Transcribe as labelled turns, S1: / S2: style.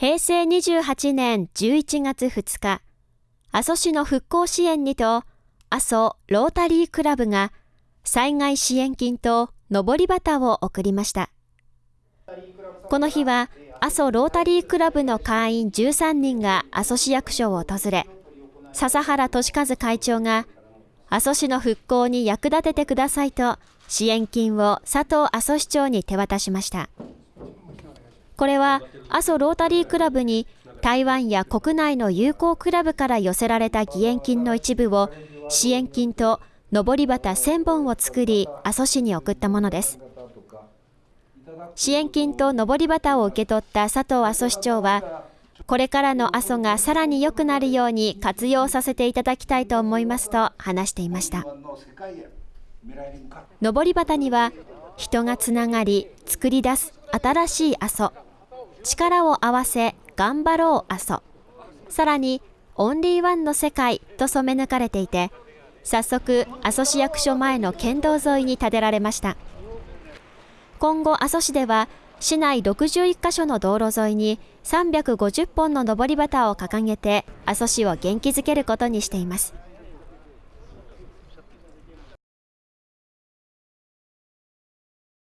S1: 平成28年11月2日、阿蘇市の復興支援にと、阿蘇ロータリークラブが災害支援金と上り旗を送りました。この日は、阿蘇ロータリークラブの会員13人が阿蘇市役所を訪れ、笹原俊和会長が、阿蘇市の復興に役立ててくださいと、支援金を佐藤阿蘇市長に手渡しました。これは、阿蘇ロータリークラブに台湾や国内の友好クラブから寄せられた義援金の一部を支援金と上り旗1000本を作り阿蘇市に送ったものです。支援金と上り旗を受け取った佐藤阿蘇市長はこれからの阿蘇がさらに良くなるように活用させていただきたいと思いますと話していました。上り旗には人がつながり作り出す新しい阿蘇。力を合わせ頑張ろう阿蘇。さらにオンリーワンの世界と染め抜かれていて早速阿蘇市役所前の県道沿いに建てられました。今後阿蘇市では市内61カ所の道路沿いに350本の上り旗を掲げて阿蘇市を元気づけることにしています。